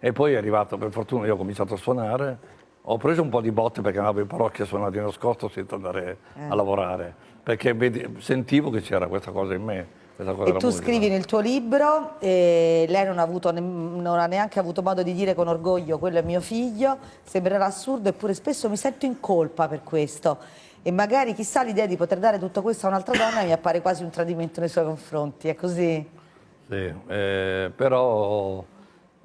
E poi è arrivato, per fortuna io ho cominciato a suonare, ho preso un po' di botte perché andavo in parrocchia a suonare di nascosto senza andare Eh. a lavorare, perché sentivo che c'era questa cosa in me. cosa E tu musica. scrivi nel tuo libro, e lei non ha, avuto non ha neanche avuto modo di dire con orgoglio quello è mio figlio, sembrerà assurdo eppure spesso mi sento in colpa per questo e magari chissà l'idea di poter dare tutto questo a un'altra donna mi appare quasi un tradimento nei suoi confronti, è così? Sì, eh, però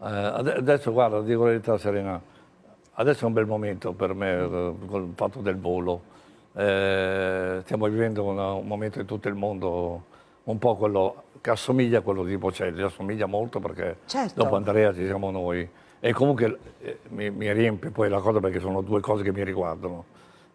eh, ade- adesso guarda, dico la verità Serena, adesso è un bel momento per me eh, col fatto del volo. Eh, stiamo vivendo una- un momento in tutto il mondo un po' quello che assomiglia a quello di Bocelli, assomiglia molto perché Certo. dopo Andrea ci siamo noi. E comunque eh, mi, mi riempie poi la cosa perché sono due cose che mi riguardano.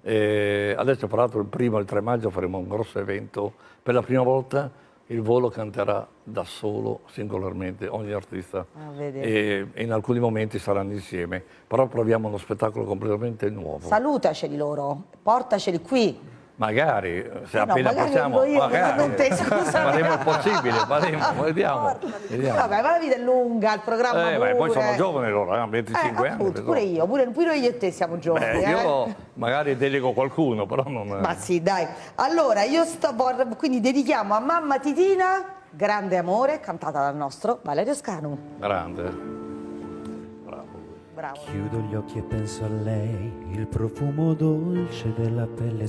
E adesso tra l'altro il primo e il 3 maggio faremo un grosso evento, per la prima volta il volo canterà da solo, singolarmente, ogni artista. Ah, e, e in alcuni momenti saranno insieme, però proviamo uno spettacolo completamente nuovo. Salutaceli loro, portaceli qui. Magari, se Eh no, appena magari possiamo, io, magari, te, faremo il possibile, faremo, vediamo. vediamo. Vabbè, ma la vita è lunga, il programma Eh, beh, poi pure. sono giovani loro, hanno 25 Eh, anni. appunto, pensavo. pure io, pure, pure io e te siamo giovani. Beh, eh. io magari delego qualcuno, però non... Ma sì, dai. Allora, io sto, quindi dedichiamo a mamma Titina, grande amore, cantata dal nostro Valerio Scanu. Grande. Bravo. Bravo. Chiudo gli occhi e penso a lei, il profumo dolce della pelle